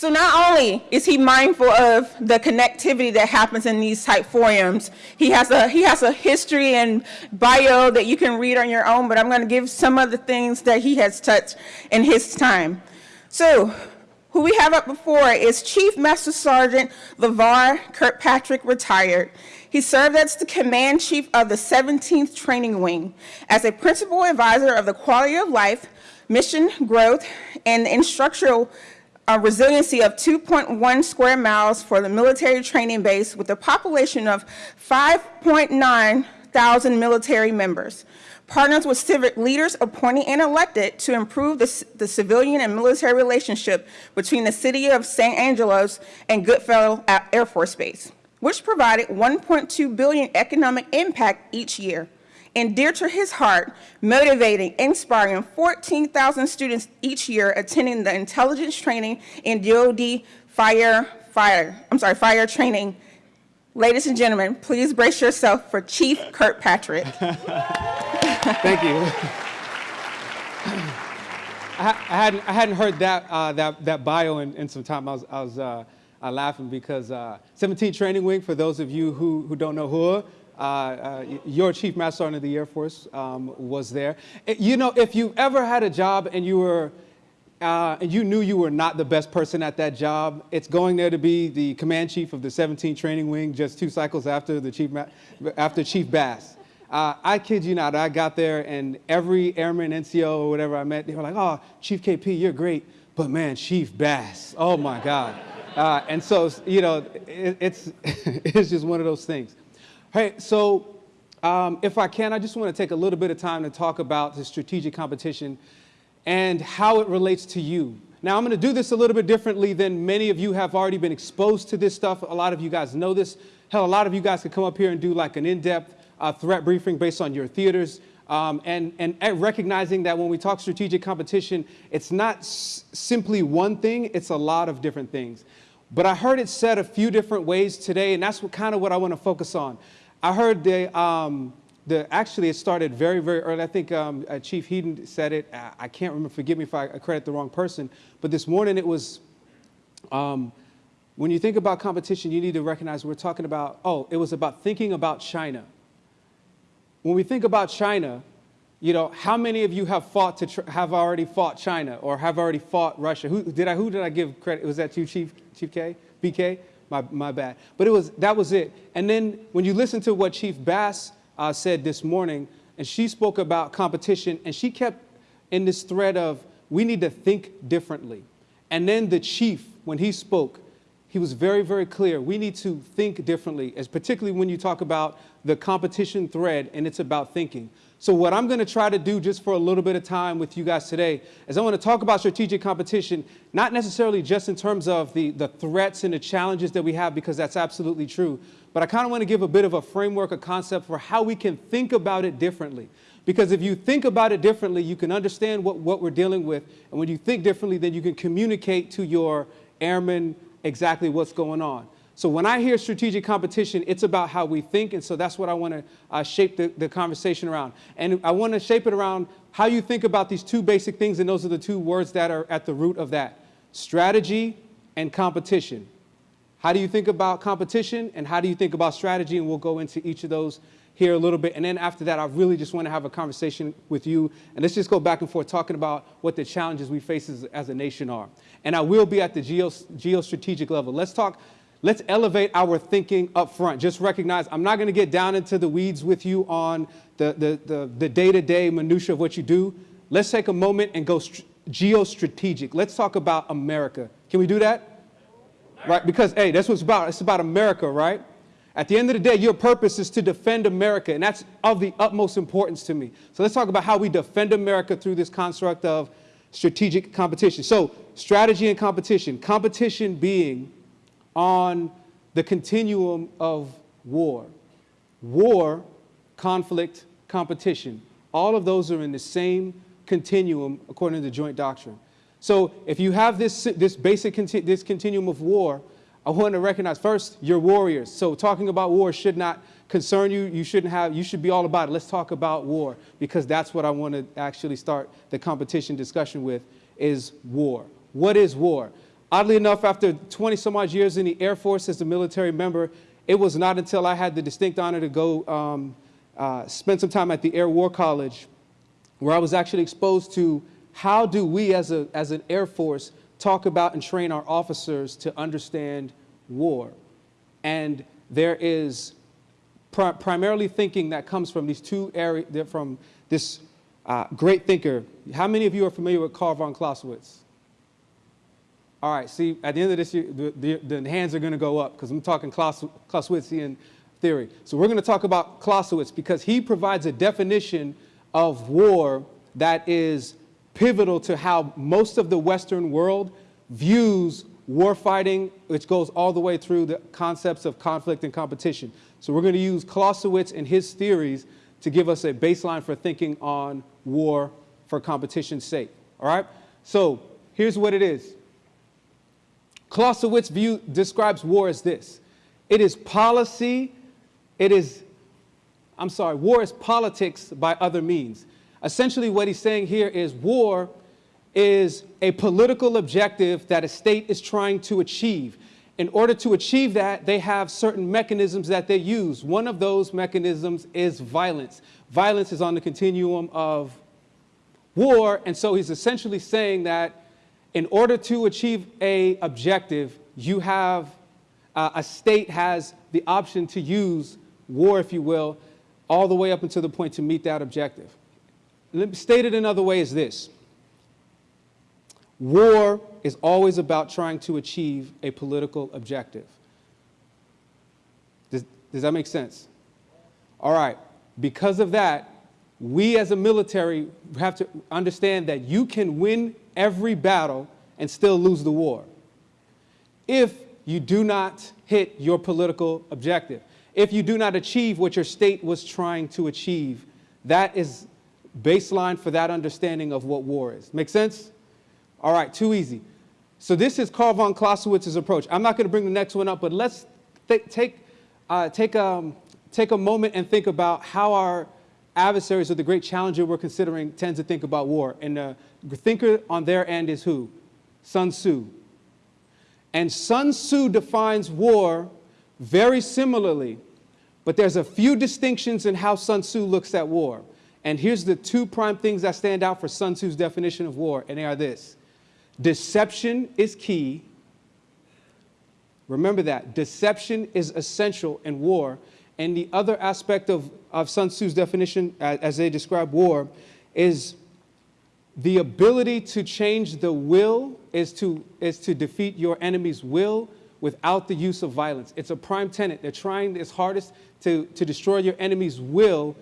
So not only is he mindful of the connectivity that happens in these type forums, he has a, he has a history and bio that you can read on your own, but I'm gonna give some of the things that he has touched in his time. So who we have up before is Chief Master Sergeant LeVar Kirkpatrick, retired. He served as the command chief of the 17th Training Wing as a principal advisor of the quality of life, mission growth, and instructional uh, resiliency of 2.1 square miles for the military training base with a population of 5.9 thousand military members partners with civic leaders appointed and elected to improve the, the, civilian and military relationship between the city of San Angelo and Goodfellow Air Force Base, which provided 1.2 billion economic impact each year. And dear to his heart, motivating, inspiring 14,000 students each year attending the intelligence training in DoD fire, fire, I'm sorry, fire training Ladies and gentlemen, please brace yourself for Chief Kirkpatrick. Thank you. I, hadn't, I hadn't heard that, uh, that, that bio in, in some time. I was, I was uh, uh, laughing because uh, 17 Training Wing, for those of you who, who don't know who, your Chief Master Sergeant of the Air Force um, was there. You know, if you ever had a job and you were uh, and you knew you were not the best person at that job, it's going there to be the command chief of the 17th Training Wing just two cycles after the chief, after Chief Bass. Uh, I kid you not, I got there and every airman, NCO, or whatever I met, they were like, oh, Chief KP, you're great, but man, Chief Bass, oh my God. Uh, and so, you know, it, it's, it's just one of those things. Hey, so um, if I can, I just want to take a little bit of time to talk about the strategic competition and how it relates to you. Now, I'm going to do this a little bit differently than many of you have already been exposed to this stuff. A lot of you guys know this. Hell, a lot of you guys could come up here and do like an in-depth uh, threat briefing based on your theaters. Um, and, and, recognizing that when we talk strategic competition, it's not simply one thing, it's a lot of different things. But I heard it said a few different ways today, and that's what, kind of what I want to focus on. I heard the, um, the, actually, it started very, very early. I think um, uh, Chief Heaton said it. I, can't remember. Forgive me if I credit the wrong person. But this morning it was, um, when you think about competition, you need to recognize we're talking about, oh, it was about thinking about China. When we think about China, you know, how many of you have fought to have already fought China or have already fought Russia? Who did I, who did I give credit? Was that you, Chief, Chief K? BK? My, my bad. But it was, that was it. And then when you listen to what Chief Bass uh, said this morning, and she spoke about competition, and she kept in this thread of we need to think differently. And then the chief, when he spoke, he was very, very clear. We need to think differently, as particularly when you talk about the competition thread and it's about thinking. So what I'm going to try to do just for a little bit of time with you guys today is I want to talk about strategic competition, not necessarily just in terms of the, the threats and the challenges that we have, because that's absolutely true. But I kind of want to give a bit of a framework, a concept for how we can think about it differently. Because if you think about it differently, you can understand what, what we're dealing with. And when you think differently, then you can communicate to your airmen exactly what's going on. So when I hear strategic competition, it's about how we think, and so that's what I want to uh, shape the, the conversation around. And I want to shape it around how you think about these two basic things, and those are the two words that are at the root of that, strategy and competition. How do you think about competition, and how do you think about strategy, and we'll go into each of those here a little bit. And then after that, I really just want to have a conversation with you. And let's just go back and forth talking about what the challenges we face as, as a nation are. And I will be at the geo, geostrategic level. Let's talk Let's elevate our thinking up front. Just recognize I'm not going to get down into the weeds with you on the, day-to-day -day minutia of what you do. Let's take a moment and go geostrategic. Let's talk about America. Can we do that? Right? Because, hey, that's what it's about. It's about America, right? At the end of the day, your purpose is to defend America, and that's of the utmost importance to me. So let's talk about how we defend America through this construct of strategic competition. So strategy and competition. Competition being on the continuum of war. War, conflict, competition. All of those are in the same continuum according to the joint doctrine. So if you have this, this basic this continuum of war, I want to recognize first, you're warriors. So talking about war should not concern you. You shouldn't have, you should be all about it. Let's talk about war because that's what I want to actually start the competition discussion with is war. What is war? Oddly enough, after 20 some odd years in the Air Force as a military member, it was not until I had the distinct honor to go um, uh, spend some time at the Air War College where I was actually exposed to how do we as, a, as an Air Force talk about and train our officers to understand war. And there is pri primarily thinking that comes from these two areas, from this uh, great thinker. How many of you are familiar with Karl von Clausewitz? All right, see, at the end of this year, the, the, the hands are going to go up because I'm talking Claus Clausewitzian theory. So we're going to talk about Clausewitz because he provides a definition of war that is pivotal to how most of the Western world views war fighting, which goes all the way through the concepts of conflict and competition. So we're going to use Clausewitz and his theories to give us a baseline for thinking on war for competition's sake. All right? So here's what it is. Clausewitz view describes war as this. It is policy, it is, I'm sorry, war is politics by other means. Essentially what he's saying here is war is a political objective that a state is trying to achieve. In order to achieve that, they have certain mechanisms that they use. One of those mechanisms is violence. Violence is on the continuum of war, and so he's essentially saying that in order to achieve a objective, you have, uh, a state has the option to use war, if you will, all the way up until the point to meet that objective. Stated another way is this. War is always about trying to achieve a political objective. Does, does that make sense? All right. Because of that, we as a military have to understand that you can win every battle and still lose the war if you do not hit your political objective. If you do not achieve what your state was trying to achieve, that is baseline for that understanding of what war is. Make sense? All right, too easy. So this is Karl von Clausewitz's approach. I'm not going to bring the next one up, but let's take, uh, take, um, take a moment and think about how our adversaries or the great challenger we're considering tends to think about war. And the thinker on their end is who? Sun Tzu. And Sun Tzu defines war very similarly, but there's a few distinctions in how Sun Tzu looks at war. And here's the two prime things that stand out for Sun Tzu's definition of war, and they are this. Deception is key. Remember that. Deception is essential in war. And the other aspect of, of Sun Tzu's definition, as, they describe war, is the ability to change the will is to, is to defeat your enemy's will without the use of violence. It's a prime tenet. They're trying its hardest to, to destroy your enemy's will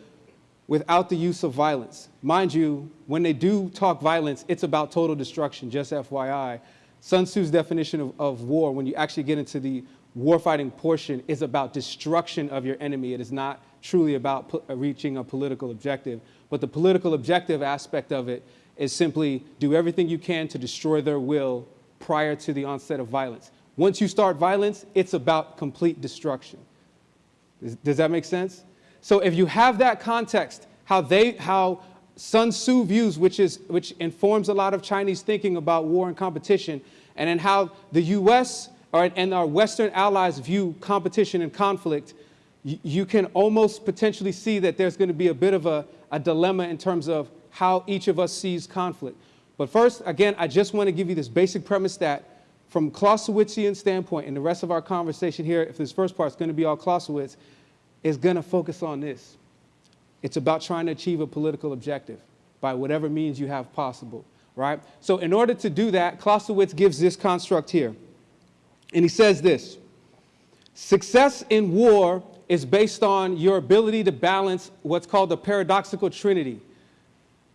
without the use of violence. Mind you, when they do talk violence, it's about total destruction, just FYI. Sun Tzu's definition of, of war, when you actually get into the warfighting portion, is about destruction of your enemy. It is not truly about uh, reaching a political objective. But the political objective aspect of it is simply do everything you can to destroy their will prior to the onset of violence. Once you start violence, it's about complete destruction. Does, does that make sense? So if you have that context, how they, how Sun Tzu views, which, is, which informs a lot of Chinese thinking about war and competition, and then how the US or, and our Western allies view competition and conflict, you, can almost potentially see that there's going to be a bit of a, a dilemma in terms of how each of us sees conflict. But first, again, I just want to give you this basic premise that from Clausewitzian standpoint, and the rest of our conversation here, if this first part is going to be all Clausewitz, is going to focus on this. It's about trying to achieve a political objective by whatever means you have possible, right? So in order to do that, Clausewitz gives this construct here. And he says this, success in war is based on your ability to balance what's called the paradoxical trinity.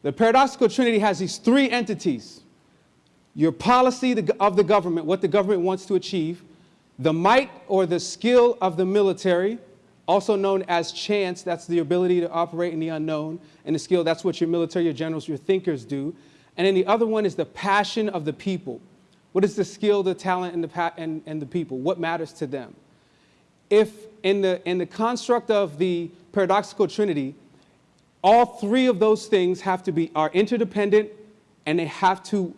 The paradoxical trinity has these three entities. Your policy of the government, what the government wants to achieve, the might or the skill of the military, also known as chance, that's the ability to operate in the unknown, and the skill, that's what your military, your generals, your thinkers do. And then the other one is the passion of the people. What is the skill, the talent, and the, and, and the people? What matters to them? If in the, in the construct of the paradoxical trinity, all three of those things have to be, are interdependent, and they have to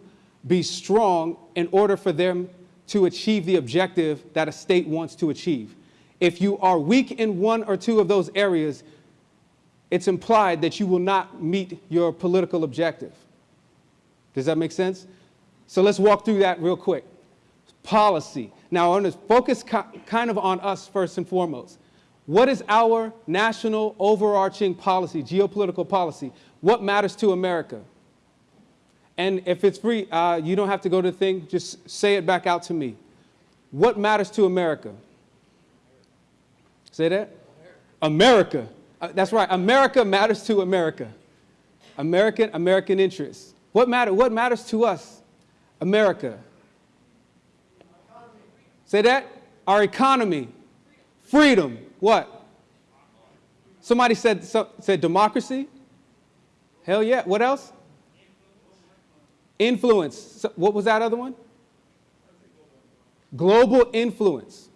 be strong in order for them to achieve the objective that a state wants to achieve. If you are weak in one or two of those areas, it's implied that you will not meet your political objective. Does that make sense? So let's walk through that real quick. Policy. Now, I want to focus kind of on us first and foremost. What is our national overarching policy, geopolitical policy? What matters to America? And if it's free, uh, you don't have to go to the thing, just say it back out to me. What matters to America? Say that? America. Uh, that's right. America matters to America. American, American interests. What, matter, what matters to us? America. Say that? Our economy. Freedom. What? Somebody said, so, said democracy? Hell yeah. What else? Influence. So what was that other one? Global influence.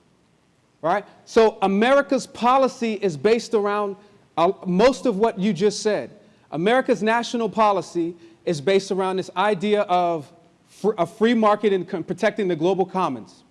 Right? So America's policy is based around uh, most of what you just said. America's national policy is based around this idea of fr a free market and protecting the global commons.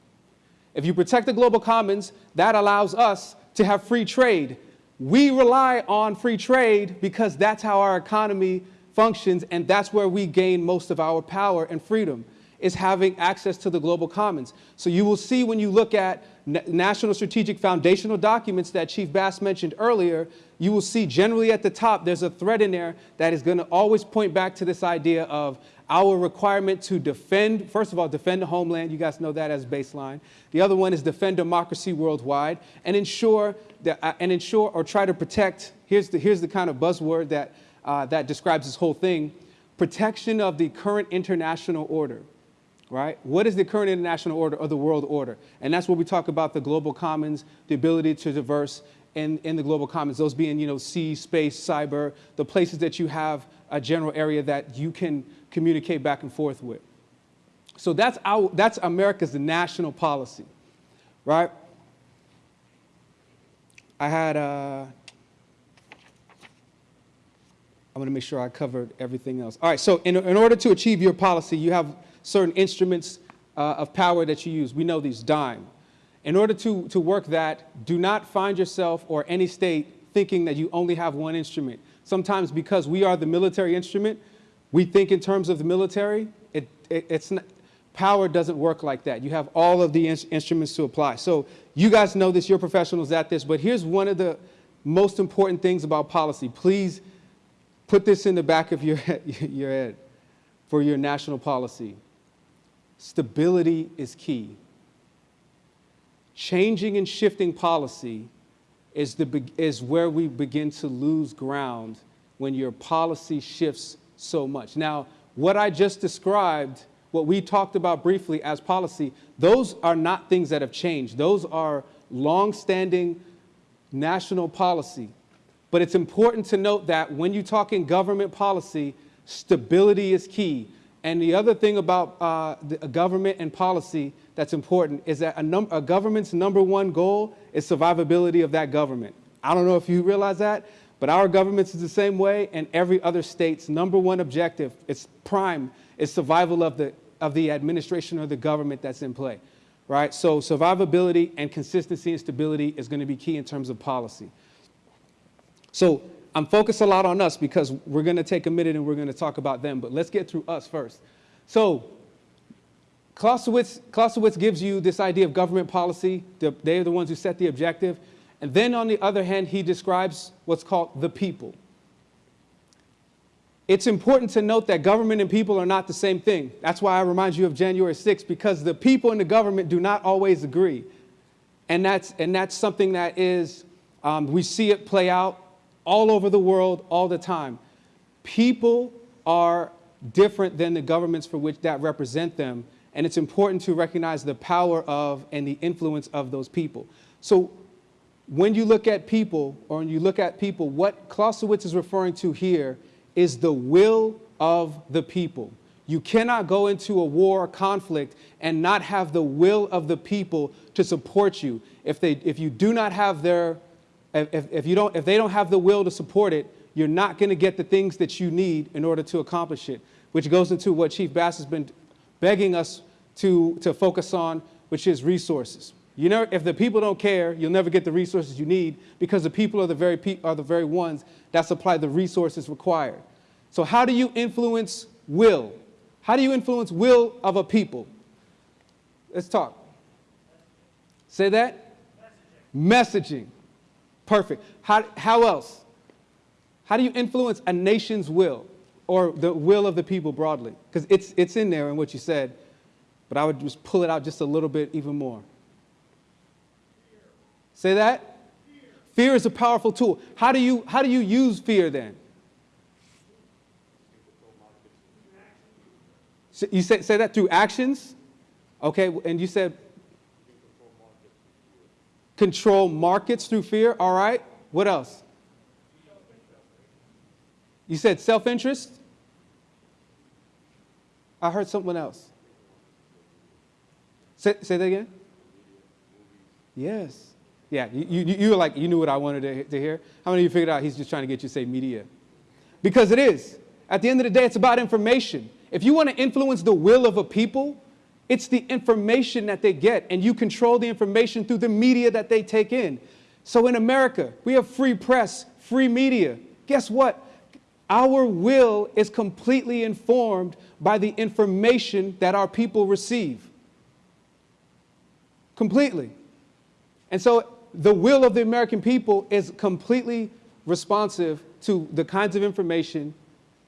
If you protect the global commons, that allows us to have free trade. We rely on free trade because that's how our economy functions and that's where we gain most of our power and freedom is having access to the global commons. So you will see when you look at national strategic foundational documents that Chief Bass mentioned earlier, you will see generally at the top there's a thread in there that is going to always point back to this idea of our requirement to defend, first of all, defend the homeland. You guys know that as baseline. The other one is defend democracy worldwide and ensure that, uh, and ensure or try to protect. Here's the, here's the kind of buzzword that, uh, that describes this whole thing. Protection of the current international order right? What is the current international order or the world order? And that's where we talk about the global commons, the ability to diverse in, in the global commons, those being, you know, sea, space, cyber, the places that you have a general area that you can communicate back and forth with. So that's, our, that's America's national policy, right? I had, uh, I'm gonna make sure I covered everything else. All right, so in, in order to achieve your policy, you have certain instruments uh, of power that you use. We know these, DIME. In order to, to work that, do not find yourself or any state thinking that you only have one instrument. Sometimes because we are the military instrument, we think in terms of the military, it, it, it's not, power doesn't work like that. You have all of the in instruments to apply. So you guys know this, you're professionals at this, but here's one of the most important things about policy. Please put this in the back of your, your head for your national policy. Stability is key. Changing and shifting policy is, the, is where we begin to lose ground when your policy shifts so much. Now, what I just described, what we talked about briefly as policy, those are not things that have changed. Those are long-standing national policy. But it's important to note that when you talk in government policy, stability is key. And the other thing about uh, the, government and policy that's important is that a, a government's number one goal is survivability of that government. I don't know if you realize that, but our government is the same way, and every other state's number one objective, its prime, is survival of the, of the administration or the government that's in play, right? So survivability and consistency and stability is going to be key in terms of policy. So I'm focused a lot on us because we're going to take a minute and we're going to talk about them, but let's get through us first. So Clausewitz, Clausewitz gives you this idea of government policy. They're the ones who set the objective. And then on the other hand, he describes what's called the people. It's important to note that government and people are not the same thing. That's why I remind you of January 6th, because the people and the government do not always agree. And that's, and that's something that is, um, we see it play out all over the world all the time. People are different than the governments for which that represent them. And it's important to recognize the power of and the influence of those people. So when you look at people, or when you look at people, what Clausewitz is referring to here is the will of the people. You cannot go into a war or conflict and not have the will of the people to support you. If, they, if you do not have their, if, if, you don't, if they don't have the will to support it, you're not going to get the things that you need in order to accomplish it, which goes into what Chief Bass has been begging us to, to focus on, which is resources. You know, if the people don't care, you'll never get the resources you need because the people are the very, pe- are the very ones that supply the resources required. So how do you influence will? How do you influence will of a people? Let's talk. Say that? Messaging. Perfect. How, how else? How do you influence a nation's will or the will of the people broadly? Because it's, it's in there in what you said, but I would just pull it out just a little bit even more. Say that? Fear. is a powerful tool. How do you, how do you use fear then? So You say, say that through actions? Okay, and you said control markets through fear. All right. What else? You said self interest? I heard someone else. Say, say that again? Yes. Yeah, you, you, you were like, you knew what I wanted to, to hear. How many of you figured out he's just trying to get you to say media? Because it is. At the end of the day, it's about information. If you want to influence the will of a people, it's the information that they get, and you control the information through the media that they take in. So in America, we have free press, free media. Guess what? Our will is completely informed by the information that our people receive. Completely. And so the will of the American people is completely responsive to the kinds of information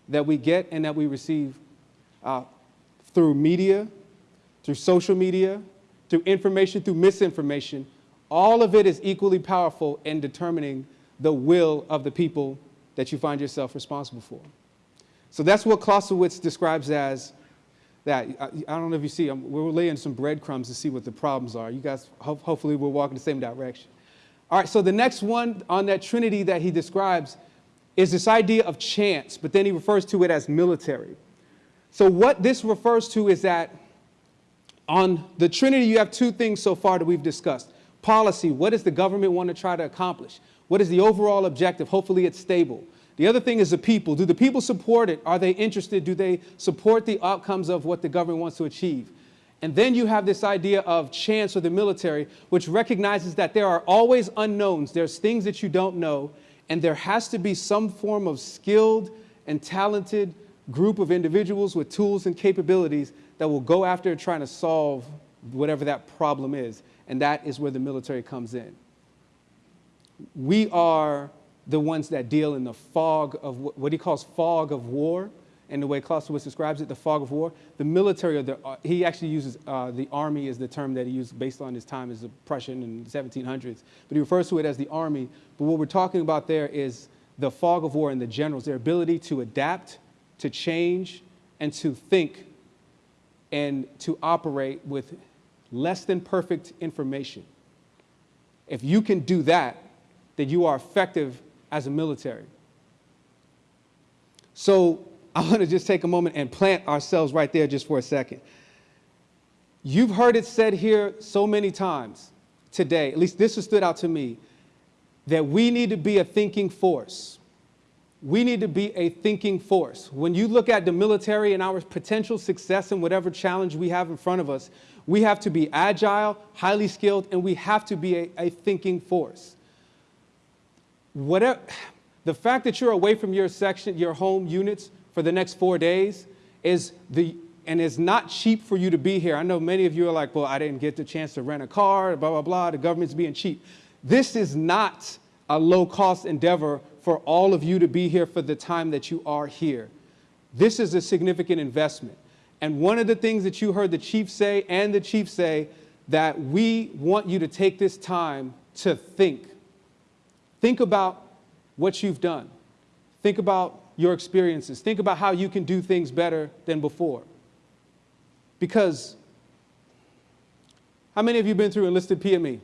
that we get and that we receive uh, through media, through social media, through information, through misinformation. All of it is equally powerful in determining the will of the people that you find yourself responsible for. So that's what Clausewitz describes as that. I, I don't know if you see, um, we're laying some breadcrumbs to see what the problems are. You guys, ho hopefully, we're walking the same direction. All right, so the next one on that trinity that he describes is this idea of chance, but then he refers to it as military. So, what this refers to is that on the trinity, you have two things so far that we've discussed policy, what does the government want to try to accomplish? What is the overall objective? Hopefully, it's stable. The other thing is the people. Do the people support it? Are they interested? Do they support the outcomes of what the government wants to achieve? And then you have this idea of chance or the military, which recognizes that there are always unknowns. There's things that you don't know, and there has to be some form of skilled and talented group of individuals with tools and capabilities that will go after trying to solve whatever that problem is. And that is where the military comes in. We are the ones that deal in the fog of what he calls fog of war, and the way Clausewitz describes it, the fog of war. The military, the, uh, he actually uses uh, the army as the term that he used based on his time as a Prussian in the 1700s, but he refers to it as the army. But what we're talking about there is the fog of war and the generals, their ability to adapt, to change, and to think, and to operate with less than perfect information. If you can do that, then you are effective as a military. So I want to just take a moment and plant ourselves right there just for a second. You've heard it said here so many times today, at least this has stood out to me, that we need to be a thinking force. We need to be a thinking force. When you look at the military and our potential success in whatever challenge we have in front of us, we have to be agile, highly skilled, and we have to be a, a thinking force whatever, the fact that you're away from your section, your home units for the next four days is the, and it's not cheap for you to be here. I know many of you are like, well, I didn't get the chance to rent a car, blah, blah, blah, the government's being cheap. This is not a low cost endeavor for all of you to be here for the time that you are here. This is a significant investment. And one of the things that you heard the chief say and the chief say that we want you to take this time to think Think about what you've done. Think about your experiences. Think about how you can do things better than before. Because how many of you have been through enlisted PME?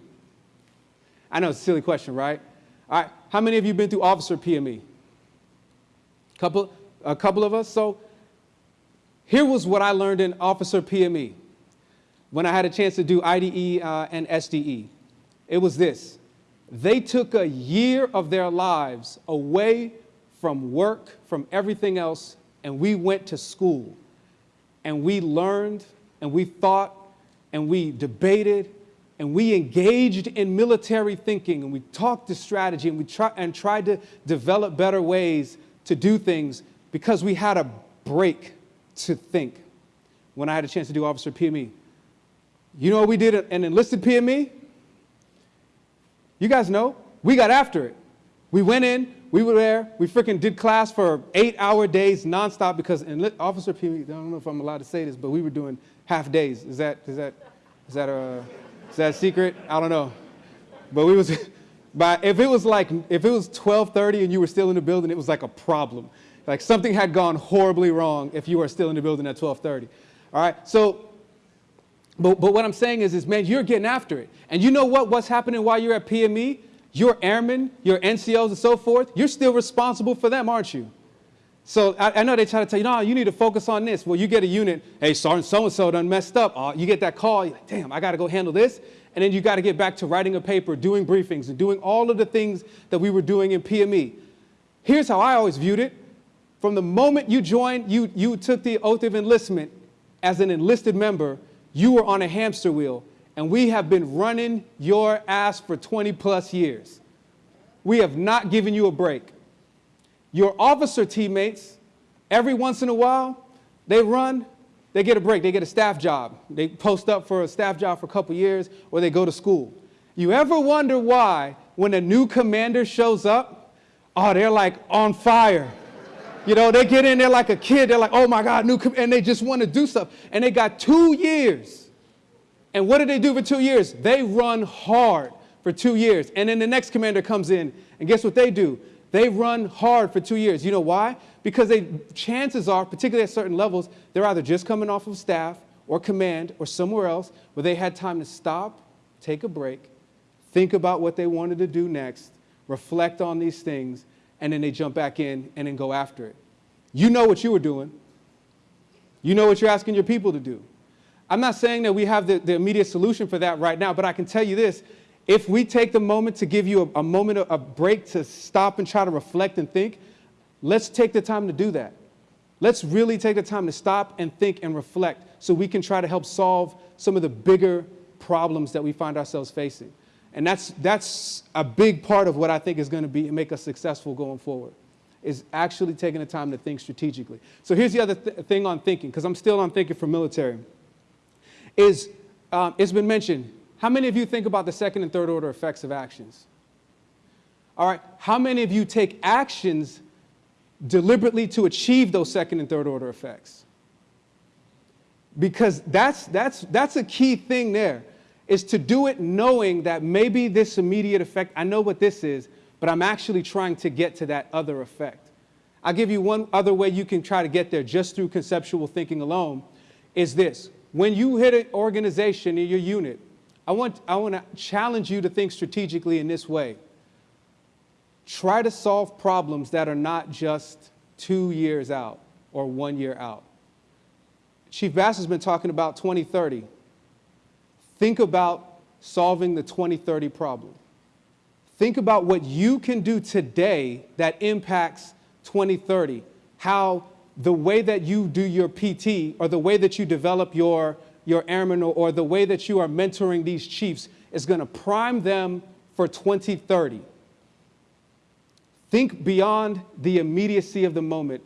I know it's a silly question, right? All right, how many of you been through officer PME? Couple, a couple of us. So here was what I learned in officer PME when I had a chance to do IDE uh, and SDE. It was this they took a year of their lives away from work, from everything else, and we went to school. And we learned and we thought and we debated and we engaged in military thinking and we talked to strategy and we try, and tried to develop better ways to do things because we had a break to think when I had a chance to do Officer PME. You know what we did an enlisted PME? You guys know, we got after it. We went in, we were there, we freaking did class for eight hour days nonstop because in Officer PME, I don't know if I'm allowed to say this, but we were doing half days. Is that, is that, is that a, is that secret? I don't know. But we was, but if it was like, if it was 1230 and you were still in the building, it was like a problem. Like something had gone horribly wrong if you were still in the building at 1230. All right, so, but, but what I'm saying is, is, man, you're getting after it. And you know what, what's happening while you're at PME? Your airmen, your NCOs and so forth, you're still responsible for them, aren't you? So I, I, know they try to tell you, no, you need to focus on this. Well, you get a unit, hey, Sergeant so-and-so done messed up. Uh, you get that call, you're like, damn, I got to go handle this. And then you got to get back to writing a paper, doing briefings, and doing all of the things that we were doing in PME. Here's how I always viewed it. From the moment you joined, you, you took the oath of enlistment as an enlisted member, you were on a hamster wheel and we have been running your ass for 20 plus years. We have not given you a break. Your officer teammates, every once in a while, they run, they get a break, they get a staff job. They post up for a staff job for a couple years, or they go to school. You ever wonder why, when a new commander shows up, oh, they're like on fire. You know, they get in there like a kid, they're like, oh my God, new, and they just want to do stuff. And they got two years and what do they do for two years? They run hard for two years. And then the next commander comes in, and guess what they do? They run hard for two years. You know why? Because they, chances are, particularly at certain levels, they're either just coming off of staff or command or somewhere else where they had time to stop, take a break, think about what they wanted to do next, reflect on these things, and then they jump back in and then go after it. You know what you were doing. You know what you're asking your people to do. I'm not saying that we have the, the immediate solution for that right now, but I can tell you this. If we take the moment to give you a, a moment, of, a break to stop and try to reflect and think, let's take the time to do that. Let's really take the time to stop and think and reflect so we can try to help solve some of the bigger problems that we find ourselves facing. And that's, that's a big part of what I think is going to be make us successful going forward, is actually taking the time to think strategically. So here's the other th thing on thinking, because I'm still on thinking for military is, um, it's been mentioned, how many of you think about the second and third order effects of actions? All right, how many of you take actions deliberately to achieve those second and third order effects? Because that's, that's, that's a key thing there, is to do it knowing that maybe this immediate effect, I know what this is, but I'm actually trying to get to that other effect. I'll give you one other way you can try to get there just through conceptual thinking alone, is this when you hit an organization in your unit, I want, I want to challenge you to think strategically in this way. Try to solve problems that are not just two years out or one year out. Chief Bass has been talking about 2030. Think about solving the 2030 problem. Think about what you can do today that impacts 2030, how the way that you do your PT or the way that you develop your, your airmen or, the way that you are mentoring these chiefs is going to prime them for 2030. Think beyond the immediacy of the moment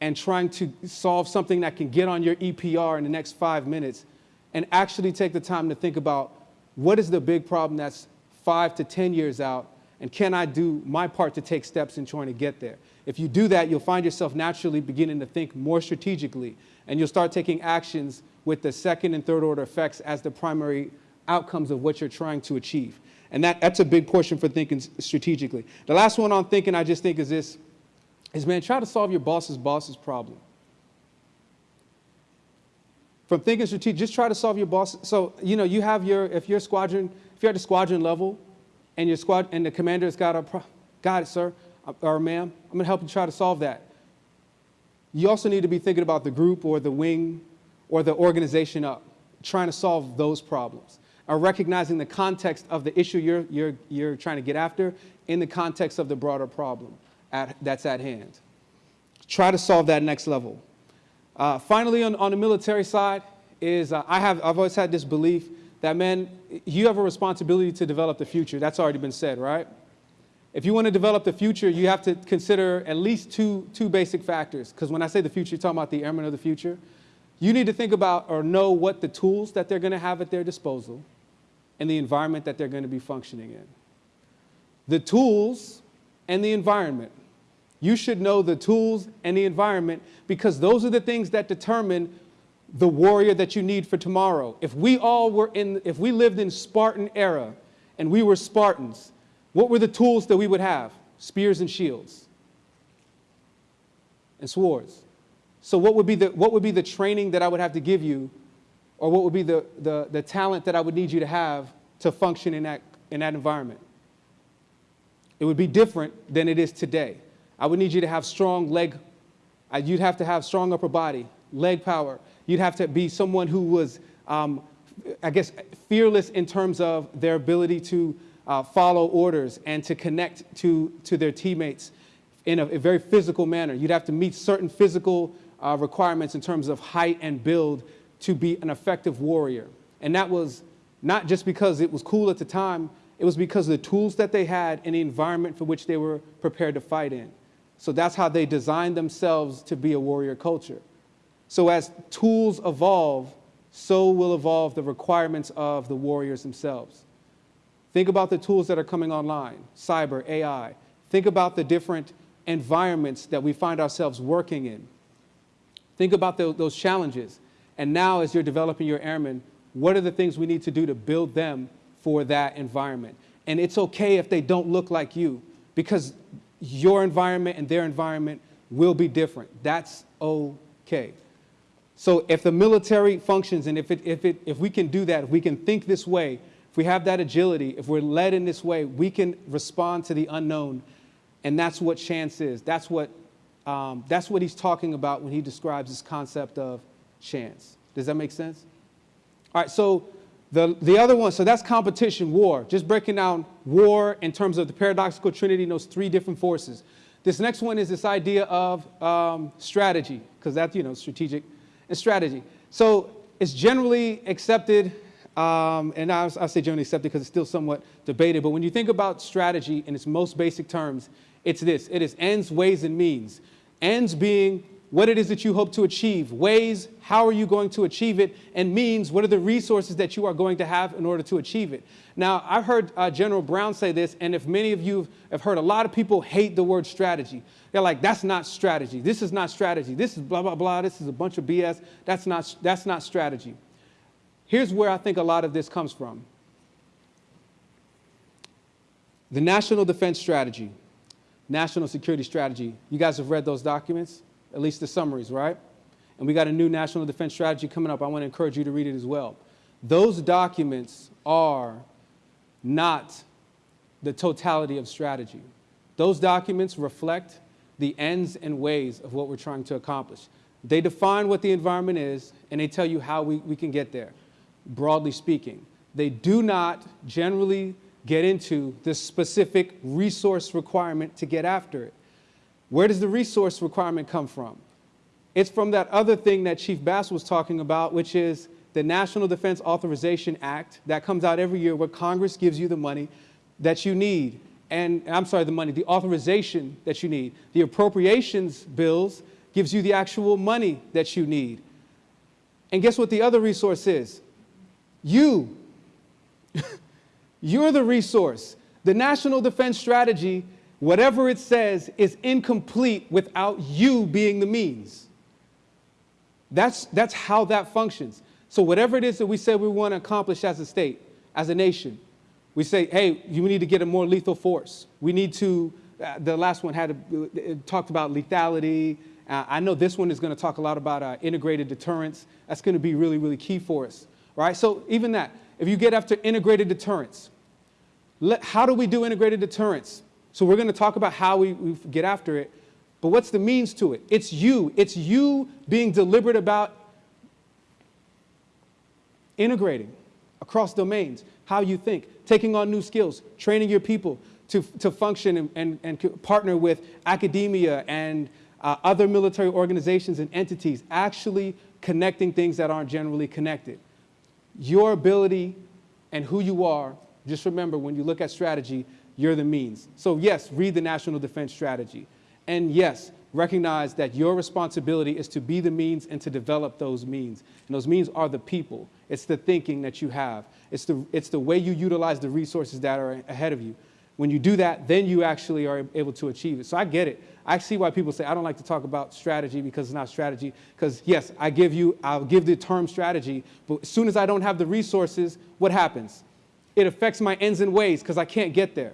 and trying to solve something that can get on your EPR in the next five minutes and actually take the time to think about what is the big problem that's five to 10 years out and can I do my part to take steps in trying to get there? If you do that, you'll find yourself naturally beginning to think more strategically, and you'll start taking actions with the second and third order effects as the primary outcomes of what you're trying to achieve. And that, that's a big portion for thinking strategically. The last one on thinking I just think is this, is man, try to solve your boss's boss's problem. From thinking strategic, just try to solve your boss. So, you know, you have your, if you're squadron, if you're at the squadron level and your squad, and the commander's got a, got it, sir, uh, or ma'am, I'm gonna help you try to solve that. You also need to be thinking about the group or the wing or the organization up, trying to solve those problems. Or recognizing the context of the issue you're, you're, you're trying to get after in the context of the broader problem at, that's at hand. Try to solve that next level. Uh, finally, on, on the military side, is uh, I have, I've always had this belief that, man, you have a responsibility to develop the future. That's already been said, right? If you want to develop the future, you have to consider at least two, two basic factors. Because when I say the future, you're talking about the airmen of the future. You need to think about or know what the tools that they're going to have at their disposal and the environment that they're going to be functioning in. The tools and the environment. You should know the tools and the environment because those are the things that determine the warrior that you need for tomorrow. If we all were in, if we lived in Spartan era and we were Spartans, what were the tools that we would have? Spears and shields and swords. So what would be the, what would be the training that I would have to give you or what would be the, the, the talent that I would need you to have to function in that, in that environment? It would be different than it is today. I would need you to have strong leg, uh, you'd have to have strong upper body, leg power. You'd have to be someone who was, um, I guess, fearless in terms of their ability to uh, follow orders and to connect to, to their teammates in a, a very physical manner. You'd have to meet certain physical uh, requirements in terms of height and build to be an effective warrior. And that was not just because it was cool at the time, it was because of the tools that they had and the environment for which they were prepared to fight in. So that's how they designed themselves to be a warrior culture. So as tools evolve, so will evolve the requirements of the warriors themselves. Think about the tools that are coming online, cyber, AI. Think about the different environments that we find ourselves working in. Think about the, those challenges. And now as you're developing your airmen, what are the things we need to do to build them for that environment? And it's okay if they don't look like you because your environment and their environment will be different. That's okay. So if the military functions and if, it, if, it, if we can do that, if we can think this way, if we have that agility, if we're led in this way, we can respond to the unknown. And that's what chance is. That's what, um, that's what he's talking about when he describes this concept of chance. Does that make sense? All right, so the, the other one, so that's competition, war. Just breaking down war in terms of the paradoxical trinity, those three different forces. This next one is this idea of um, strategy, because that's, you know, strategic and strategy. So it's generally accepted um, and I, I say generally accepted because it's still somewhat debated, but when you think about strategy in its most basic terms, it's this. It is ends, ways, and means. Ends being what it is that you hope to achieve, ways, how are you going to achieve it, and means, what are the resources that you are going to have in order to achieve it. Now, I've heard uh, General Brown say this, and if many of you have heard, a lot of people hate the word strategy. They're like, that's not strategy. This is not strategy. This is blah, blah, blah. This is a bunch of BS. That's not, that's not strategy. Here's where I think a lot of this comes from. The National Defense Strategy, National Security Strategy. You guys have read those documents, at least the summaries, right? And we got a new National Defense Strategy coming up. I want to encourage you to read it as well. Those documents are not the totality of strategy. Those documents reflect the ends and ways of what we're trying to accomplish. They define what the environment is, and they tell you how we, we can get there broadly speaking. They do not generally get into the specific resource requirement to get after it. Where does the resource requirement come from? It's from that other thing that Chief Bass was talking about, which is the National Defense Authorization Act that comes out every year where Congress gives you the money that you need. And I'm sorry, the money, the authorization that you need. The appropriations bills gives you the actual money that you need. And guess what the other resource is? You. You're the resource. The National Defense Strategy, whatever it says, is incomplete without you being the means. That's, that's how that functions. So whatever it is that we say we want to accomplish as a state, as a nation, we say, hey, you need to get a more lethal force. We need to, uh, the last one had a, talked about lethality. Uh, I know this one is going to talk a lot about uh, integrated deterrence. That's going to be really, really key for us right? So even that, if you get after integrated deterrence, let, how do we do integrated deterrence? So we're going to talk about how we, we get after it, but what's the means to it? It's you. It's you being deliberate about integrating across domains, how you think, taking on new skills, training your people to, to function and, and, and partner with academia and uh, other military organizations and entities, actually connecting things that aren't generally connected. Your ability and who you are, just remember when you look at strategy, you're the means. So, yes, read the National Defense Strategy. And yes, recognize that your responsibility is to be the means and to develop those means. And those means are the people, it's the thinking that you have, it's the, it's the way you utilize the resources that are ahead of you. When you do that, then you actually are able to achieve it. So I get it. I see why people say I don't like to talk about strategy because it's not strategy. Because yes, I give you, I'll give the term strategy, but as soon as I don't have the resources, what happens? It affects my ends and ways because I can't get there.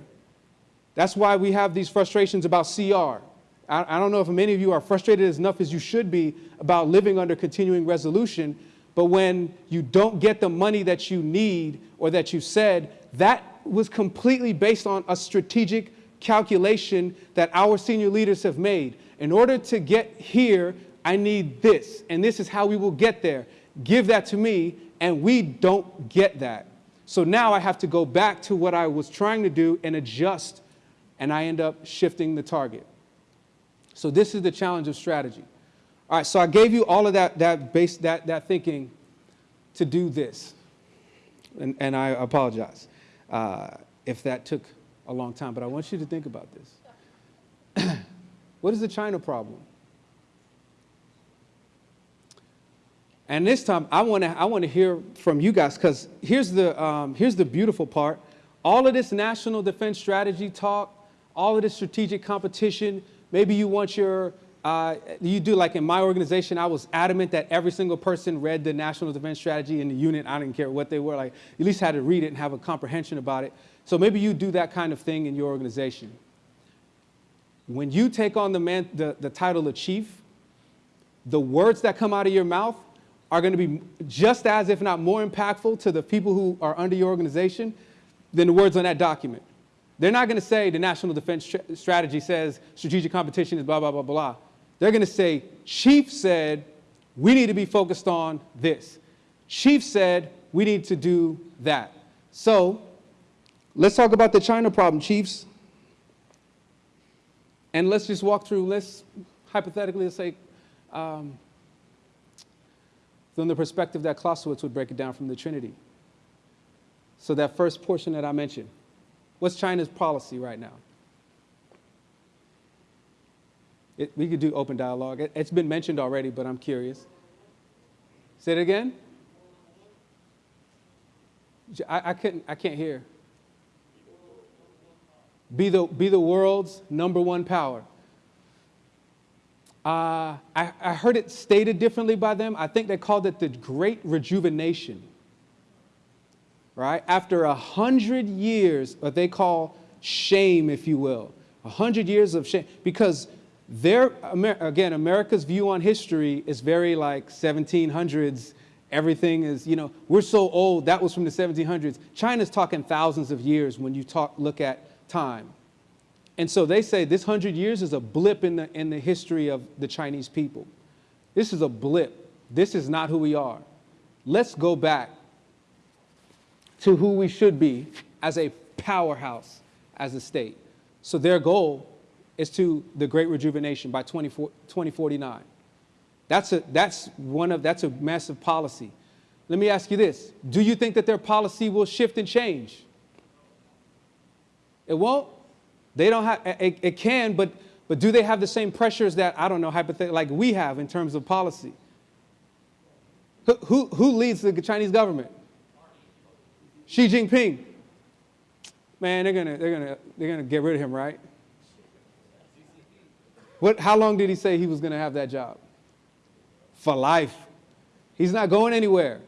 That's why we have these frustrations about CR. I, I don't know if many of you are frustrated as enough as you should be about living under continuing resolution, but when you don't get the money that you need or that you said, that was completely based on a strategic calculation that our senior leaders have made. In order to get here, I need this, and this is how we will get there. Give that to me, and we don't get that. So now I have to go back to what I was trying to do and adjust, and I end up shifting the target. So this is the challenge of strategy. All right, so I gave you all of that, that, base, that, that thinking to do this, and, and I apologize uh, if that took a long time, but I want you to think about this. what is the China problem? And this time, I want to I want to hear from you guys because here's the um, here's the beautiful part. All of this national defense strategy talk, all of this strategic competition. Maybe you want your uh, you do like in my organization. I was adamant that every single person read the national defense strategy in the unit. I didn't care what they were like. At least had to read it and have a comprehension about it. So maybe you do that kind of thing in your organization. When you take on the man the, the title of chief, the words that come out of your mouth are going to be just as, if not more impactful to the people who are under your organization than the words on that document. They're not going to say the national defense strategy says strategic competition is blah, blah, blah, blah. They're going to say, Chief said we need to be focused on this. Chief said we need to do that. So let's talk about the China problem, Chiefs. And let's just walk through, let's hypothetically let's say, um, from the perspective that Clausewitz would break it down from the Trinity. So that first portion that I mentioned, what's China's policy right now? It, we could do open dialogue. It, has been mentioned already, but I'm curious. Say it again. I, I couldn't. I can't hear. Be the be the world's number one power. Uh, I, I heard it stated differently by them. I think they called it the Great Rejuvenation. Right? After a hundred years, what they call shame, if you will, a hundred years of shame, because their, again, America's view on history is very like 1700s. Everything is, you know, we're so old. That was from the 1700s. China's talking thousands of years when you talk, look at time. And so they say this hundred years is a blip in the, in the history of the Chinese people. This is a blip. This is not who we are. Let's go back to who we should be as a powerhouse as a state. So their goal is to the great rejuvenation by 2049. That's, a, that's, one of, that's a massive policy. Let me ask you this. Do you think that their policy will shift and change? It won't? They don't have, it, it can, but, but do they have the same pressures that, I don't know, hypothetically, like we have in terms of policy? Who, who, who leads the Chinese government? Xi Jinping. Man, they're gonna, they're gonna, they're gonna get rid of him, right? What, how long did he say he was gonna have that job? For life. He's not going anywhere.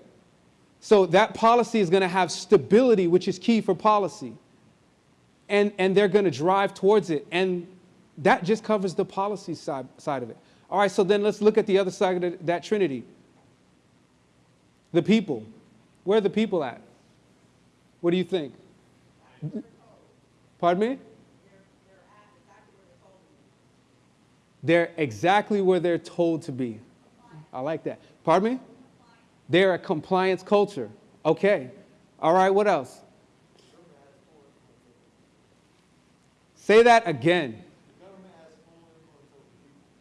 So that policy is gonna have stability, which is key for policy and, and they're going to drive towards it. And that just covers the policy side, side of it. All right, so then let's look at the other side of that trinity. The people. Where are the people at? What do you think? Pardon me? They're exactly where they're told to be. I like that. Pardon me? They're a compliance culture. Okay. All right, what else? Say that again.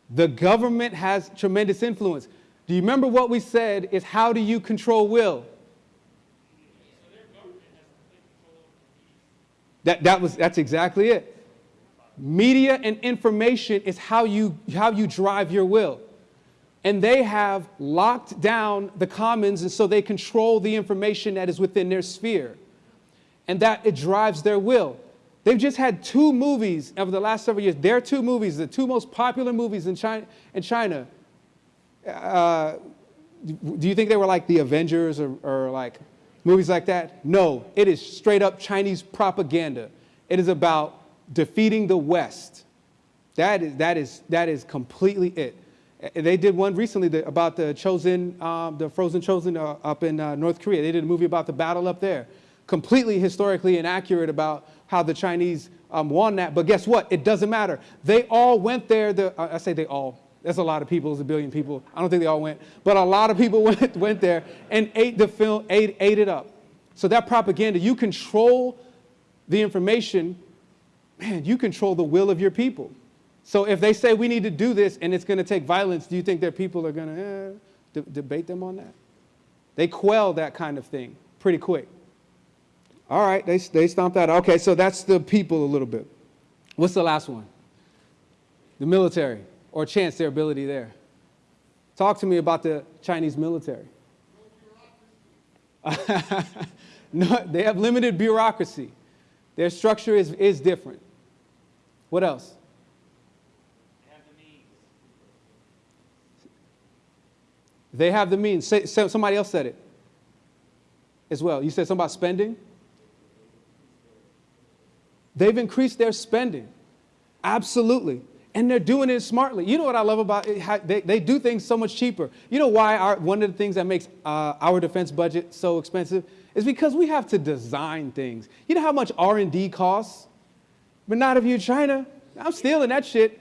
The government has tremendous influence. Do you remember what we said is how do you control will? That, that was, that's exactly it. Media and information is how you, how you drive your will. And they have locked down the commons, and so they control the information that is within their sphere. And that it drives their will. They've just had two movies over the last several years. Their two movies, the two most popular movies in China. In China uh, do you think they were like the Avengers or, or like movies like that? No, it is straight up Chinese propaganda. It is about defeating the West. That is, that is, that is completely it. They did one recently about the Chosin, um, the frozen Chosin uh, up in uh, North Korea. They did a movie about the battle up there. Completely historically inaccurate about how the Chinese um, won that. But guess what? It doesn't matter. They all went there. The, I say they all. That's a lot of people. It's a billion people. I don't think they all went. But a lot of people went, went there and ate the film, ate, ate it up. So that propaganda, you control the information, man, you control the will of your people. So if they say we need to do this and it's going to take violence, do you think their people are going to eh, de debate them on that? They quell that kind of thing pretty quick. All right, they, they stomped that. Okay, so that's the people a little bit. What's the last one? The military, or chance their ability there. Talk to me about the Chinese military. no, they have limited bureaucracy. Their structure is, is different. What else? They have the means. Say, somebody else said it as well. You said something about spending? They've increased their spending. Absolutely. And they're doing it smartly. You know what I love about it? They, they do things so much cheaper. You know why our, one of the things that makes uh, our defense budget so expensive is because we have to design things. You know how much R&D costs? But not if you're China. I'm stealing that shit.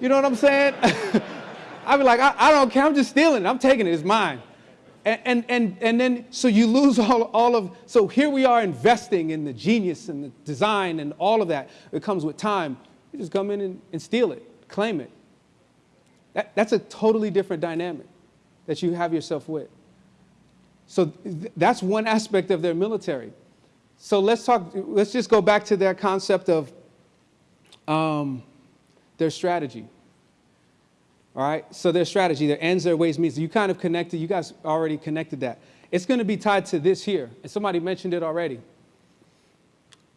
You know what I'm saying? I'd be like, I, I, don't care, I'm just stealing it. I'm taking it, it's mine. And, and, and, then, so you lose all, all of, so here we are investing in the genius and the design and all of that. It comes with time. You just come in and, and steal it, claim it. That, that's a totally different dynamic that you have yourself with. So th that's one aspect of their military. So let's talk, let's just go back to their concept of um, their strategy. All right, so their strategy, their ends, their ways, means. You kind of connected, you guys already connected that. It's going to be tied to this here, and somebody mentioned it already.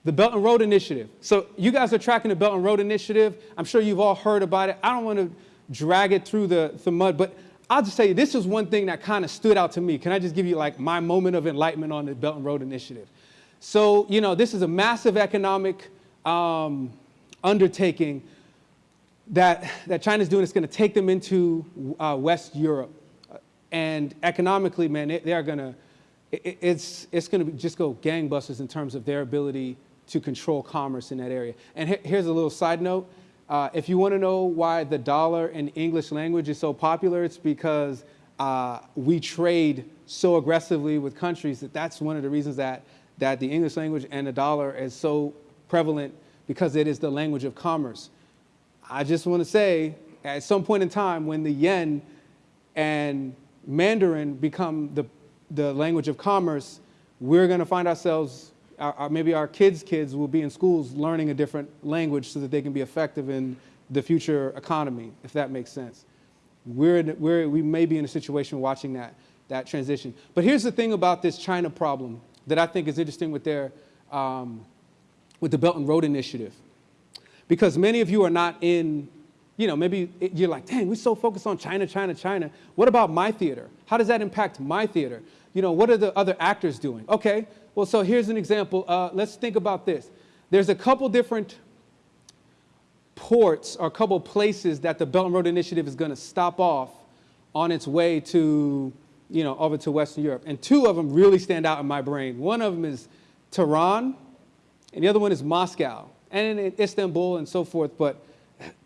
The Belt and Road Initiative. So you guys are tracking the Belt and Road Initiative. I'm sure you've all heard about it. I don't want to drag it through the, the mud, but I'll just tell you, this is one thing that kind of stood out to me. Can I just give you like my moment of enlightenment on the Belt and Road Initiative? So, you know, this is a massive economic um, undertaking that, that China's doing is going to take them into uh, West Europe. And economically, man, they, they are going to, it, it's, it's going to just go gangbusters in terms of their ability to control commerce in that area. And he, here's a little side note. Uh, if you want to know why the dollar in English language is so popular, it's because uh, we trade so aggressively with countries that that's one of the reasons that, that the English language and the dollar is so prevalent because it is the language of commerce. I just want to say, at some point in time, when the yen and Mandarin become the, the language of commerce, we're going to find ourselves, our, our, maybe our kids' kids will be in schools learning a different language so that they can be effective in the future economy, if that makes sense. We're, in, we're we may be in a situation watching that, that transition. But here's the thing about this China problem that I think is interesting with their, um, with the Belt and Road Initiative. Because many of you are not in, you know, maybe you're like, dang, we're so focused on China, China, China. What about my theater? How does that impact my theater? You know, what are the other actors doing? Okay, well, so here's an example. Uh, let's think about this. There's a couple different ports or a couple places that the Belt and Road Initiative is going to stop off on its way to, you know, over to Western Europe. And two of them really stand out in my brain. One of them is Tehran, and the other one is Moscow and in Istanbul and so forth, but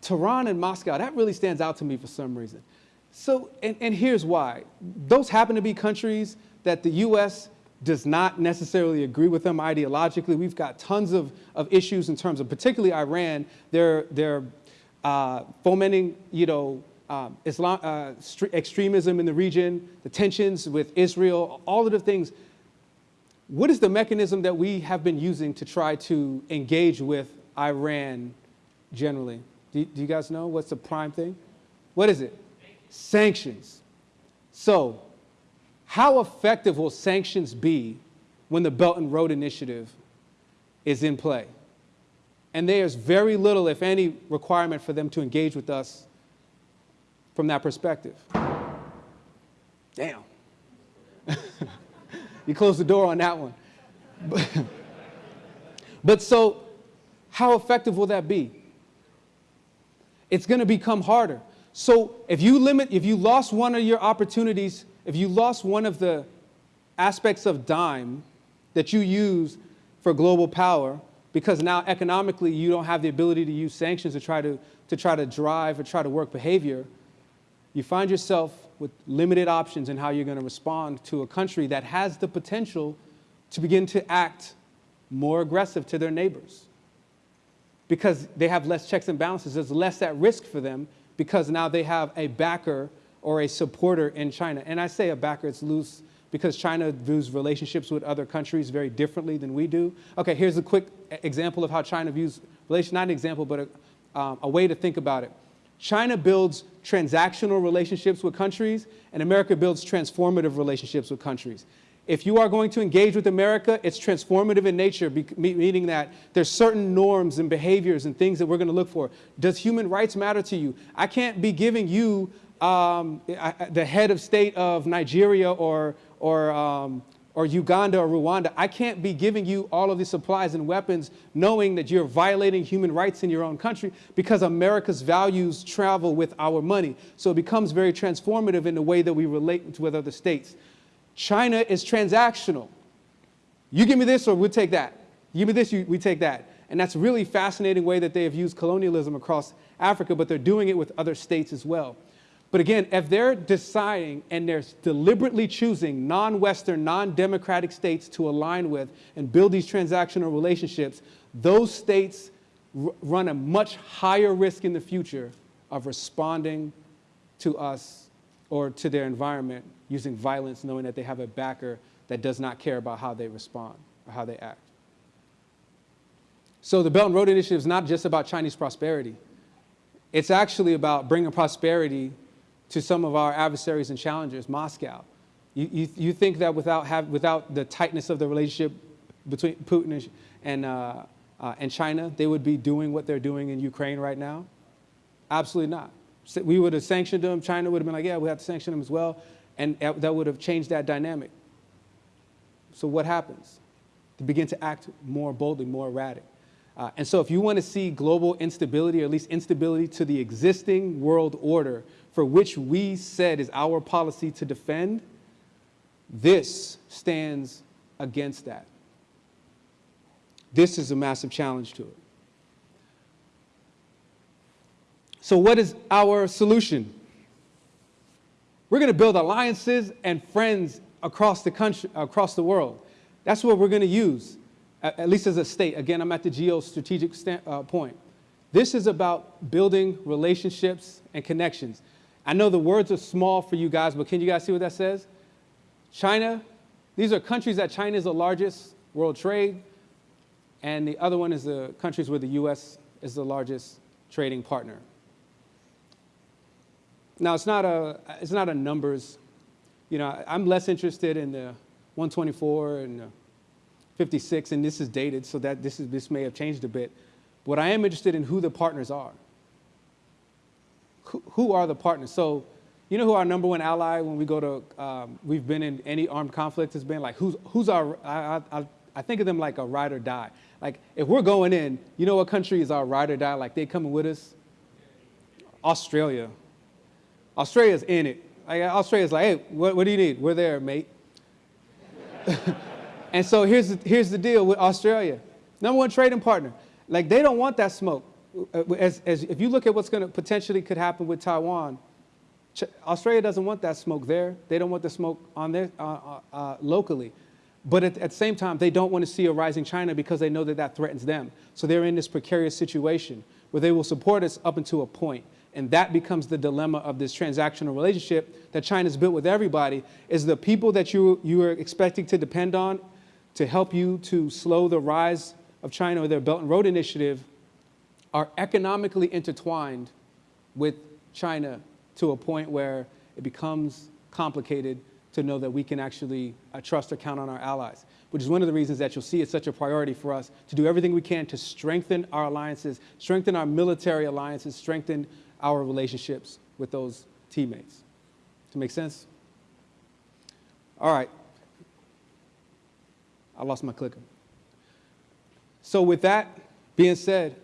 Tehran and Moscow, that really stands out to me for some reason. So, and, and here's why. Those happen to be countries that the U.S. does not necessarily agree with them ideologically. We've got tons of, of issues in terms of particularly Iran. They're, they're uh, fomenting, you know, um, Islam, uh, extremism in the region, the tensions with Israel, all of the things. What is the mechanism that we have been using to try to engage with Iran generally? Do, do you guys know what's the prime thing? What is it? Sanctions. So, how effective will sanctions be when the Belt and Road Initiative is in play? And there's very little, if any, requirement for them to engage with us from that perspective. Damn. you closed the door on that one. But, but so, how effective will that be? It's going to become harder. So if you limit, if you lost one of your opportunities, if you lost one of the aspects of DIME that you use for global power, because now economically you don't have the ability to use sanctions to try to, to try to drive or try to work behavior, you find yourself with limited options in how you're going to respond to a country that has the potential to begin to act more aggressive to their neighbors. Because they have less checks and balances, there's less at risk for them because now they have a backer or a supporter in China. And I say a backer, it's loose because China views relationships with other countries very differently than we do. Okay, here's a quick example of how China views relations, not an example, but a, um, a way to think about it. China builds transactional relationships with countries, and America builds transformative relationships with countries. If you are going to engage with America, it's transformative in nature, meaning that there's certain norms and behaviors and things that we're going to look for. Does human rights matter to you? I can't be giving you um, the head of state of Nigeria or, or, um, or Uganda or Rwanda. I can't be giving you all of these supplies and weapons knowing that you're violating human rights in your own country because America's values travel with our money. So it becomes very transformative in the way that we relate with other states. China is transactional. You give me this or we'll take that. You give me this, you, we take that. And that's a really fascinating way that they have used colonialism across Africa, but they're doing it with other states as well. But again, if they're deciding and they're deliberately choosing non-Western, non-democratic states to align with and build these transactional relationships, those states run a much higher risk in the future of responding to us or to their environment using violence, knowing that they have a backer that does not care about how they respond or how they act. So the Belt and Road Initiative is not just about Chinese prosperity. It's actually about bringing prosperity to some of our adversaries and challengers, Moscow. You, you, you think that without, have, without the tightness of the relationship between Putin and, uh, uh, and China, they would be doing what they're doing in Ukraine right now? Absolutely not. We would have sanctioned them. China would have been like, yeah, we have to sanction them as well and that would have changed that dynamic. So what happens? They begin to act more boldly, more erratic. Uh, and so if you want to see global instability, or at least instability to the existing world order for which we said is our policy to defend, this stands against that. This is a massive challenge to it. So what is our solution? We're going to build alliances and friends across the country, across the world. That's what we're going to use, at, least as a state. Again, I'm at the geostrategic uh, point. This is about building relationships and connections. I know the words are small for you guys, but can you guys see what that says? China, these are countries that China is the largest world trade, and the other one is the countries where the US is the largest trading partner. Now, it's not a, it's not a numbers, you know, I'm less interested in the 124 and the 56, and this is dated, so that this, is, this may have changed a bit. What I am interested in who the partners are. Who, who are the partners? So, you know who our number one ally when we go to, um, we've been in any armed conflict has been like, who's, who's our, I, I, I think of them like a ride or die. Like, if we're going in, you know what country is our ride or die? Like, they coming with us? Australia. Australia's in it. Like, Australia's like, hey, what, what do you need? We're there, mate. and so here's the, here's the deal with Australia. Number one trading partner. Like, they don't want that smoke. Uh, as, as, if you look at what's going to potentially could happen with Taiwan, Australia doesn't want that smoke there. They don't want the smoke on their, uh, uh, uh, locally. But at, at, the same time, they don't want to see a rising China because they know that that threatens them. So they're in this precarious situation where they will support us up until a point. And that becomes the dilemma of this transactional relationship that China's built with everybody, is the people that you, you are expecting to depend on to help you to slow the rise of China or their Belt and Road Initiative are economically intertwined with China to a point where it becomes complicated to know that we can actually uh, trust or count on our allies, which is one of the reasons that you'll see it's such a priority for us to do everything we can to strengthen our alliances, strengthen our military alliances, strengthen our relationships with those teammates. To make sense? All right. I lost my clicker. So with that being said,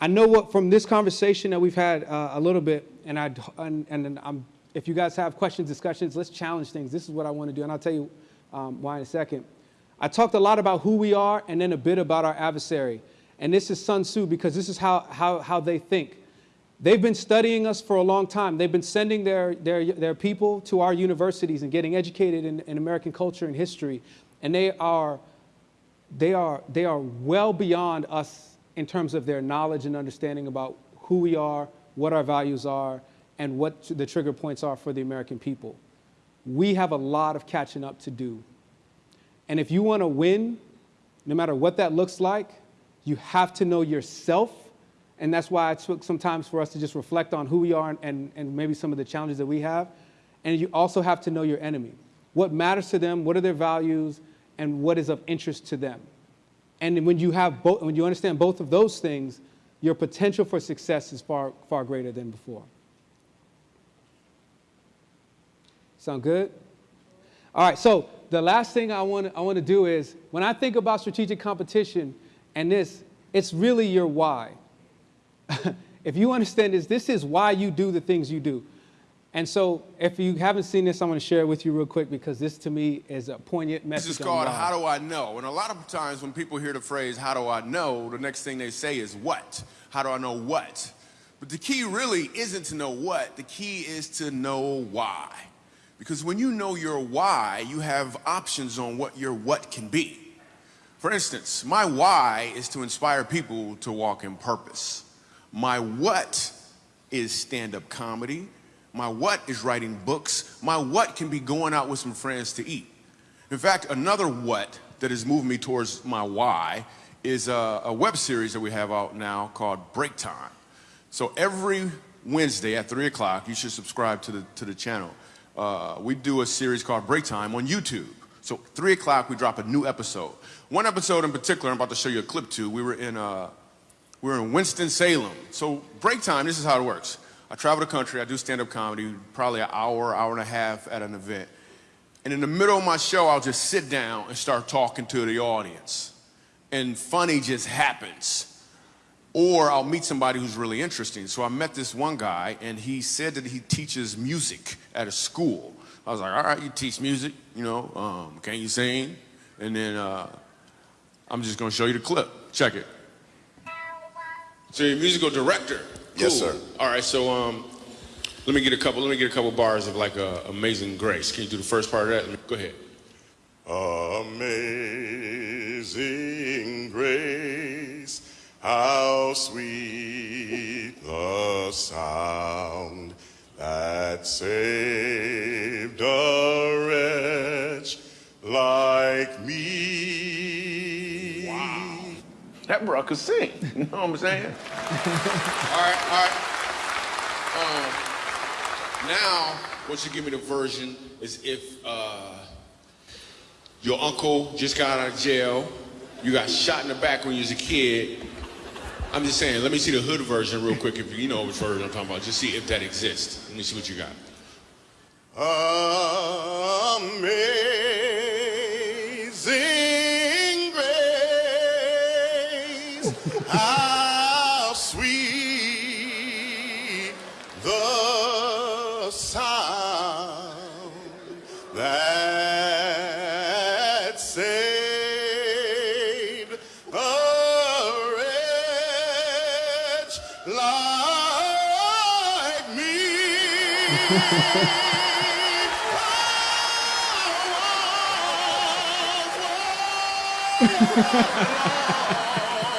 I know what from this conversation that we've had uh, a little bit, and I and, and I'm, if you guys have questions, discussions, let's challenge things. This is what I want to do, and I'll tell you um, why in a second. I talked a lot about who we are, and then a bit about our adversary. And this is Sun Tzu because this is how how how they think. They've been studying us for a long time. They've been sending their, their, their people to our universities and getting educated in, in American culture and history. And they are, they, are, they are well beyond us in terms of their knowledge and understanding about who we are, what our values are, and what the trigger points are for the American people. We have a lot of catching up to do. And if you want to win, no matter what that looks like, you have to know yourself. And that's why it took some time for us to just reflect on who we are and, and maybe some of the challenges that we have. And you also have to know your enemy. What matters to them, what are their values, and what is of interest to them. And when you have both, when you understand both of those things, your potential for success is far, far greater than before. Sound good? All right, so the last thing I want, I want to do is when I think about strategic competition and this, it's really your why. if you understand this, this is why you do the things you do. And so if you haven't seen this, I'm going to share it with you real quick because this to me is a poignant message. This is called How Do I Know? And a lot of times when people hear the phrase, How do I know? the next thing they say is what? How do I know what? But the key really isn't to know what, the key is to know why. Because when you know your why, you have options on what your what can be. For instance, my why is to inspire people to walk in purpose. My what is stand-up comedy. My what is writing books. My what can be going out with some friends to eat. In fact, another what that has moved me towards my why is a, a web series that we have out now called Break Time. So every Wednesday at 3 o'clock, you should subscribe to the, to the channel. Uh, we do a series called Break Time on YouTube. So 3 o'clock, we drop a new episode. One episode in particular, I'm about to show you a clip to. We were in, uh, we were in Winston-Salem. So break time, this is how it works. I travel the country, I do stand-up comedy, probably an hour, hour and a half at an event. And in the middle of my show, I'll just sit down and start talking to the audience. And funny just happens. Or I'll meet somebody who's really interesting. So I met this one guy, and he said that he teaches music at a school. I was like, all right, you teach music, you know, um, can you sing? And then uh, I'm just gonna show you the clip. Check it. So you're a musical director. Yes, sir. All right, so um, let me get a couple. Let me get a couple bars of like uh, "Amazing Grace." Can you do the first part of that? Me, go ahead. Amazing grace, how sweet the sound that saved a wretch like me. Wow. That bro could sing. You know what I'm saying? all right, all right. Um, now, once you give me the version, is if uh, your uncle just got out of jail, you got shot in the back when you was a kid. I'm just saying, let me see the hood version real quick, if you know which version I'm talking about. Just see if that exists. Let me see what you got. Amazing how sweet the sound that saved a wretch like me.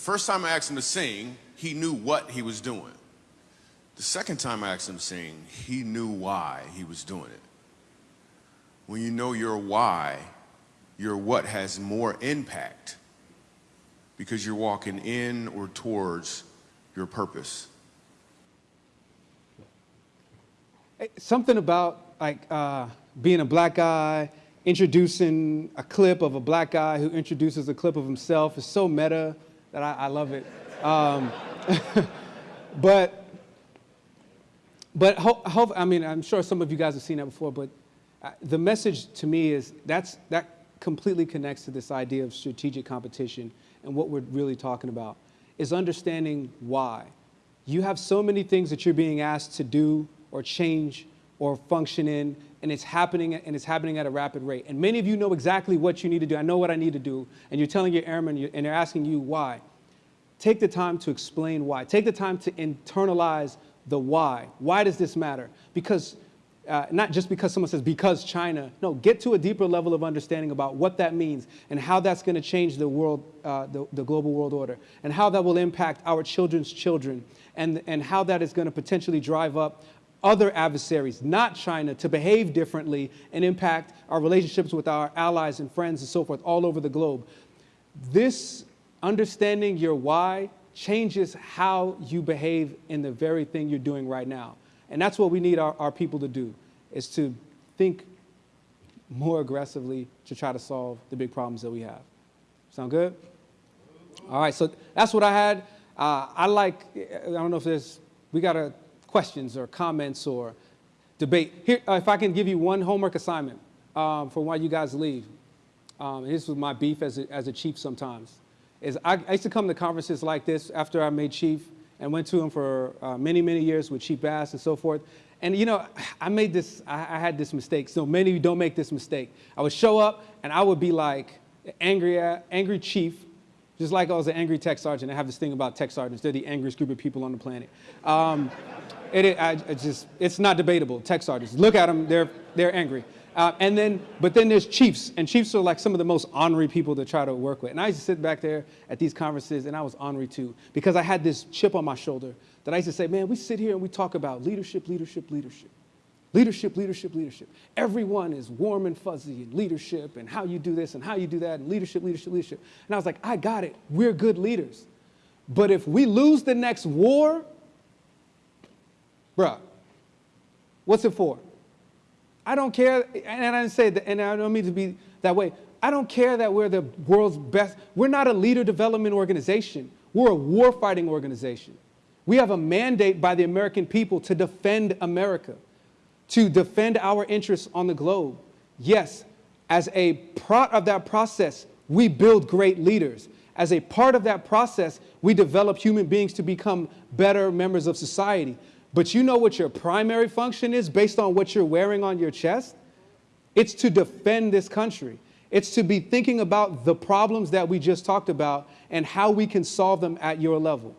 first time I asked him to sing, he knew what he was doing. The second time I asked him to sing, he knew why he was doing it. When you know your why, your what has more impact because you're walking in or towards your purpose. Something about like uh, being a black guy, introducing a clip of a black guy who introduces a clip of himself is so meta that I, I love it. Um, but but hope, hope, I mean, I'm sure some of you guys have seen that before, but uh, the message to me is that's, that completely connects to this idea of strategic competition and what we're really talking about is understanding why. You have so many things that you're being asked to do or change or function in, and it's happening and it's happening at a rapid rate. And many of you know exactly what you need to do. I know what I need to do, and you're telling your airmen, and they're asking you why. Take the time to explain why. Take the time to internalize the why. Why does this matter? Because uh, not just because someone says because China. No, get to a deeper level of understanding about what that means and how that's going to change the world, uh, the, the global world order, and how that will impact our children's children, and, and how that is going to potentially drive up other adversaries, not China, to behave differently and impact our relationships with our allies and friends and so forth all over the globe. This understanding your why changes how you behave in the very thing you're doing right now. And that's what we need our, our people to do, is to think more aggressively to try to solve the big problems that we have. Sound good? All right, so that's what I had. Uh, I like, I don't know if there's, we got a questions or comments or debate. Here, uh, if I can give you one homework assignment um, for why you guys leave. Um, this was my beef as a, as a chief sometimes. Is I, I used to come to conferences like this after I made chief and went to them for uh, many, many years with Chief Bass and so forth. And you know, I made this, I, I had this mistake. So many of you don't make this mistake. I would show up and I would be like angry, angry chief, just like I was an angry tech sergeant. I have this thing about tech sergeants. They're the angriest group of people on the planet. Um, it, it, I, it just, it's not debatable, tech sergeants. Look at them, they're, they're angry. Uh, and then, but then there's chiefs, and chiefs are like some of the most ornery people to try to work with. And I used to sit back there at these conferences, and I was ornery too, because I had this chip on my shoulder that I used to say, man, we sit here and we talk about leadership, leadership, leadership. Leadership, leadership, leadership. Everyone is warm and fuzzy in leadership and how you do this and how you do that and leadership, leadership, leadership. And I was like, I got it. We're good leaders. But if we lose the next war, bruh, what's it for? I don't care, and I didn't say that, and I don't mean to be that way. I don't care that we're the world's best. We're not a leader development organization. We're a war fighting organization. We have a mandate by the American people to defend America, to defend our interests on the globe. Yes, as a part of that process, we build great leaders. As a part of that process, we develop human beings to become better members of society. But you know what your primary function is based on what you're wearing on your chest? It's to defend this country. It's to be thinking about the problems that we just talked about and how we can solve them at your level.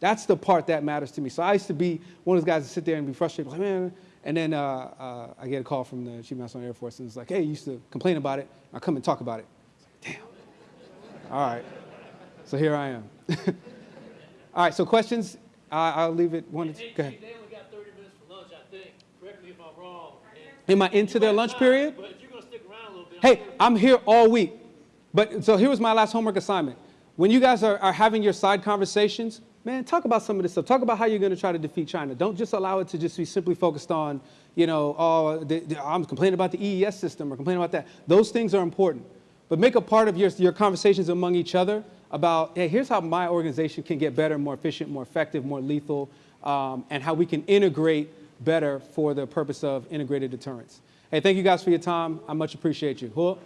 That's the part that matters to me. So I used to be one of those guys that sit there and be frustrated, like, man, and then uh, uh, I get a call from the Chief Master of the Air Force and it's like, hey, you used to complain about it. I come and talk about it. Like, Damn. All right. So here I am. All right, so questions? I, I'll leave it one. Hey, Go ahead. They only got 30 minutes for lunch, I think. Correct me if I'm wrong. And Am I into their lunch period? But if you're going to stick around a little bit, Hey, I'm here all week. But so here was my last homework assignment. When you guys are, are having your side conversations, man, talk about some of this stuff. Talk about how you're going to try to defeat China. Don't just allow it to just be simply focused on, you know, oh, the, the, I'm complaining about the EES system or complaining about that. Those things are important. But make a part of your, your conversations among each other about, hey, here's how my organization can get better, more efficient, more effective, more lethal, um, and how we can integrate better for the purpose of integrated deterrence. Hey, thank you guys for your time. I much appreciate you. Hua.